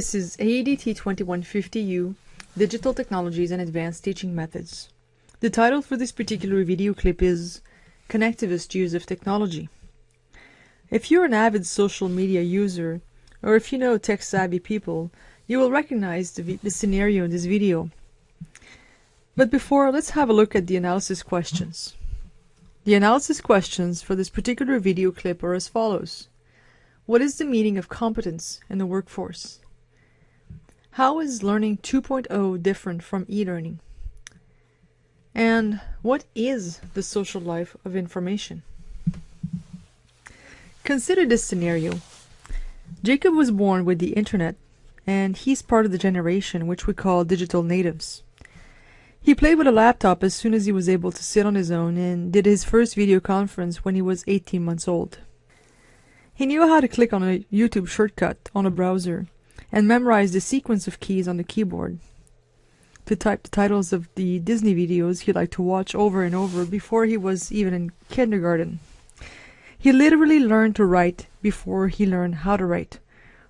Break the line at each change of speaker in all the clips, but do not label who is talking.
This is AEDT 2150U, Digital Technologies and Advanced Teaching Methods. The title for this particular video clip is Connectivist Use of Technology. If you're an avid social media user, or if you know tech-savvy people, you will recognize the, the scenario in this video. But before, let's have a look at the analysis questions. The analysis questions for this particular video clip are as follows. What is the meaning of competence in the workforce? How is Learning 2.0 different from e-learning? And what is the social life of information? Consider this scenario. Jacob was born with the internet, and he's part of the generation which we call digital natives. He played with a laptop as soon as he was able to sit on his own and did his first video conference when he was 18 months old. He knew how to click on a YouTube shortcut on a browser and memorize the sequence of keys on the keyboard. To type the titles of the Disney videos he liked to watch over and over before he was even in kindergarten. He literally learned to write before he learned how to write,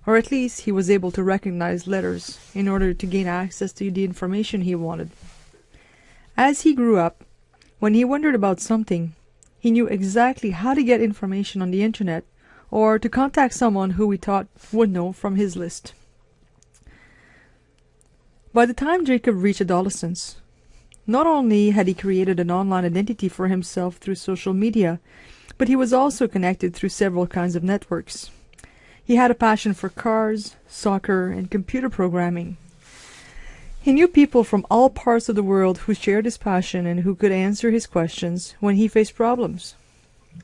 or at least he was able to recognize letters in order to gain access to the information he wanted. As he grew up, when he wondered about something, he knew exactly how to get information on the internet or to contact someone who he thought would know from his list. By the time Jacob reached adolescence, not only had he created an online identity for himself through social media, but he was also connected through several kinds of networks. He had a passion for cars, soccer, and computer programming. He knew people from all parts of the world who shared his passion and who could answer his questions when he faced problems.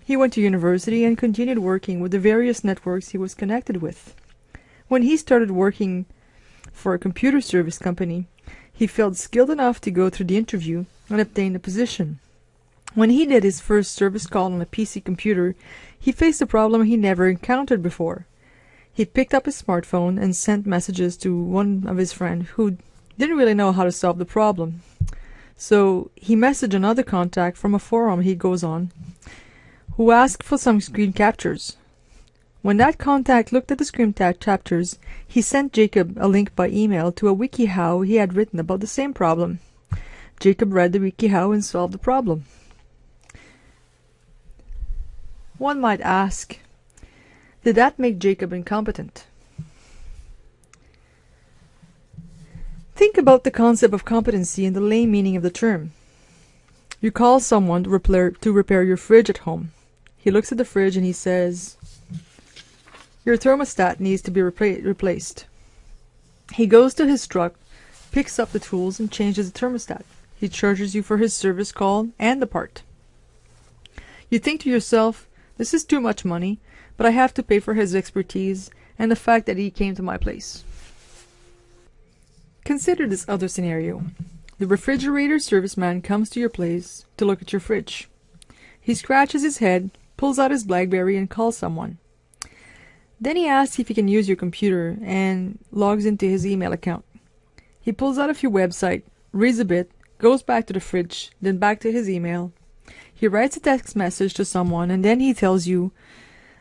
He went to university and continued working with the various networks he was connected with. When he started working for a computer service company, he felt skilled enough to go through the interview and obtain the position. When he did his first service call on a PC computer, he faced a problem he never encountered before. He picked up his smartphone and sent messages to one of his friends who didn't really know how to solve the problem. So he messaged another contact from a forum he goes on, who asked for some screen captures. When that contact looked at the screenshot chapters, he sent Jacob a link by email to a WikiHow he had written about the same problem. Jacob read the WikiHow and solved the problem. One might ask, did that make Jacob incompetent? Think about the concept of competency in the lay meaning of the term. You call someone to repair, to repair your fridge at home. He looks at the fridge and he says, your thermostat needs to be repla replaced. He goes to his truck, picks up the tools, and changes the thermostat. He charges you for his service call and the part. You think to yourself, this is too much money, but I have to pay for his expertise and the fact that he came to my place. Consider this other scenario. The refrigerator serviceman comes to your place to look at your fridge. He scratches his head, pulls out his Blackberry, and calls someone. Then he asks if he can use your computer and logs into his email account. He pulls out a few websites, reads a bit, goes back to the fridge, then back to his email. He writes a text message to someone and then he tells you,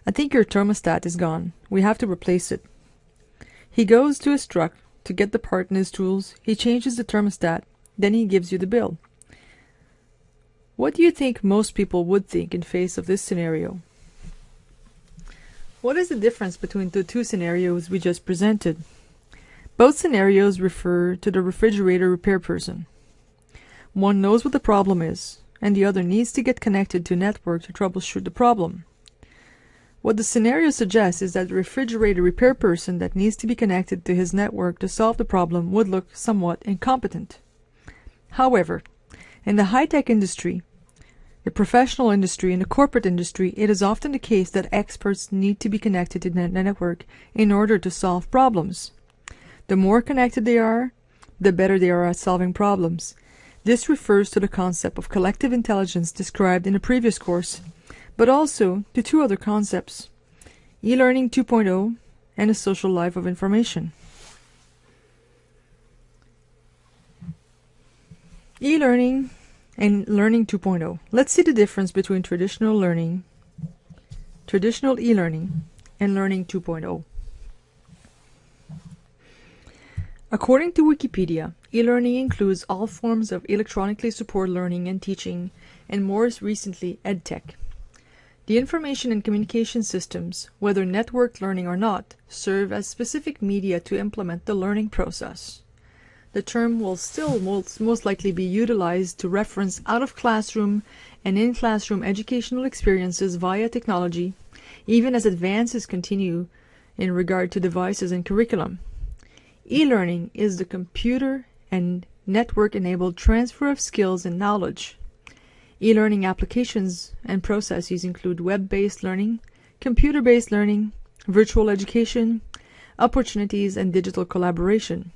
I think your thermostat is gone. We have to replace it. He goes to his truck to get the part and his tools. He changes the thermostat. Then he gives you the bill. What do you think most people would think in face of this scenario? What is the difference between the two scenarios we just presented? Both scenarios refer to the refrigerator repair person. One knows what the problem is, and the other needs to get connected to a network to troubleshoot the problem. What the scenario suggests is that the refrigerator repair person that needs to be connected to his network to solve the problem would look somewhat incompetent. However, in the high-tech industry, the professional industry and the corporate industry, it is often the case that experts need to be connected to the network in order to solve problems. The more connected they are, the better they are at solving problems. This refers to the concept of collective intelligence described in a previous course, but also to two other concepts, e-learning 2.0 and a social life of information. E-learning and Learning 2.0. Let's see the difference between traditional learning, traditional e-learning, and Learning 2.0. According to Wikipedia, e-learning includes all forms of electronically supported learning and teaching, and more recently, EdTech. The information and communication systems, whether networked learning or not, serve as specific media to implement the learning process. The term will still most, likely be utilized to reference out-of-classroom and in-classroom educational experiences via technology, even as advances continue in regard to devices and curriculum. E-learning is the computer and network-enabled transfer of skills and knowledge. E-learning applications and processes include web-based learning, computer-based learning, virtual education, opportunities, and digital collaboration.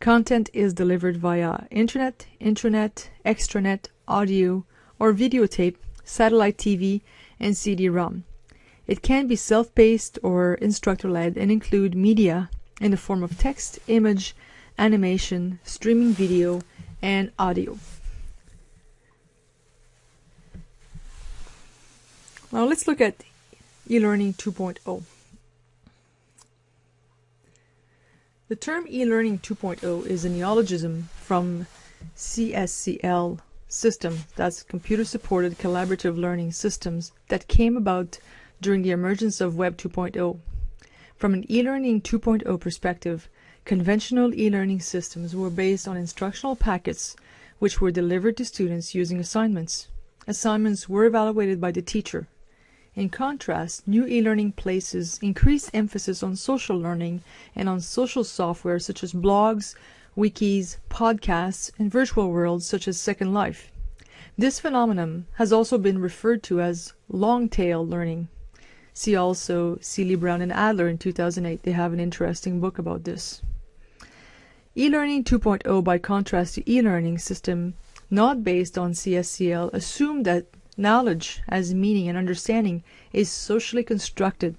Content is delivered via internet, intranet, extranet, audio, or videotape, satellite TV, and CD-ROM. It can be self-paced or instructor-led and include media in the form of text, image, animation, streaming video, and audio. Now let's look at e-learning 2.0. The term e-learning 2.0 is a neologism from CSCL system, that's computer supported collaborative learning systems that came about during the emergence of Web 2.0. From an e-learning 2.0 perspective, conventional e-learning systems were based on instructional packets which were delivered to students using assignments. Assignments were evaluated by the teacher. In contrast, new e-learning places increased emphasis on social learning and on social software such as blogs, wikis, podcasts, and virtual worlds such as Second Life. This phenomenon has also been referred to as long-tail learning. See also Seely Brown and Adler in 2008. They have an interesting book about this. E-learning 2.0 by contrast to e-learning system not based on CSCL assume that knowledge as meaning and understanding is socially constructed.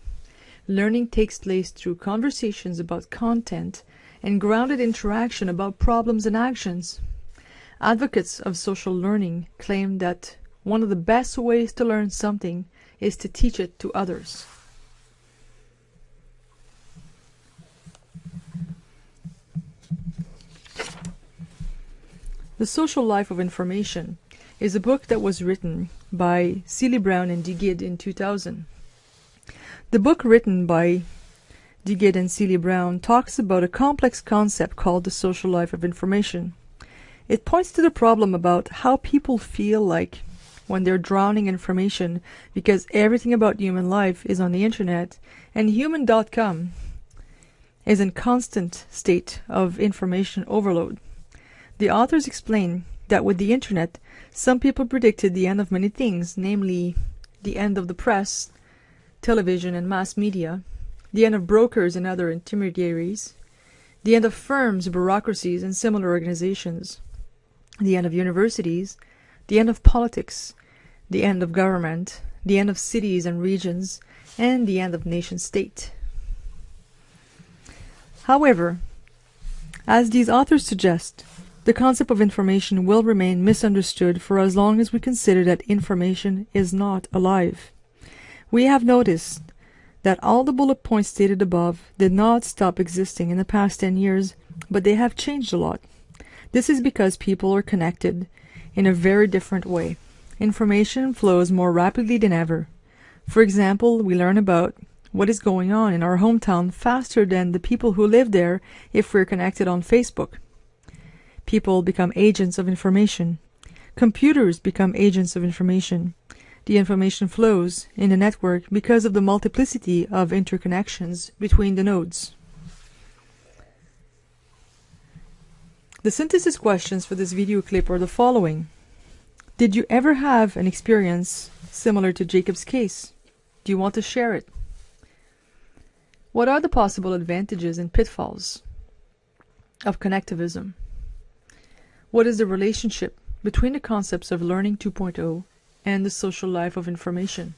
Learning takes place through conversations about content and grounded interaction about problems and actions. Advocates of social learning claim that one of the best ways to learn something is to teach it to others. The Social Life of Information is a book that was written by Seely Brown and Duguid in 2000. The book written by Duguid and Seely Brown talks about a complex concept called the social life of information. It points to the problem about how people feel like when they're drowning information because everything about human life is on the internet and human.com is in constant state of information overload. The authors explain that with the internet, some people predicted the end of many things, namely the end of the press, television and mass media, the end of brokers and other intermediaries, the end of firms, bureaucracies and similar organizations, the end of universities, the end of politics, the end of government, the end of cities and regions, and the end of nation state. However, as these authors suggest, the concept of information will remain misunderstood for as long as we consider that information is not alive. We have noticed that all the bullet points stated above did not stop existing in the past 10 years, but they have changed a lot. This is because people are connected in a very different way information flows more rapidly than ever. For example, we learn about what is going on in our hometown faster than the people who live there if we're connected on Facebook. People become agents of information. Computers become agents of information. The information flows in the network because of the multiplicity of interconnections between the nodes. The synthesis questions for this video clip are the following. Did you ever have an experience similar to Jacob's case? Do you want to share it? What are the possible advantages and pitfalls of connectivism? What is the relationship between the concepts of Learning 2.0 and the social life of information?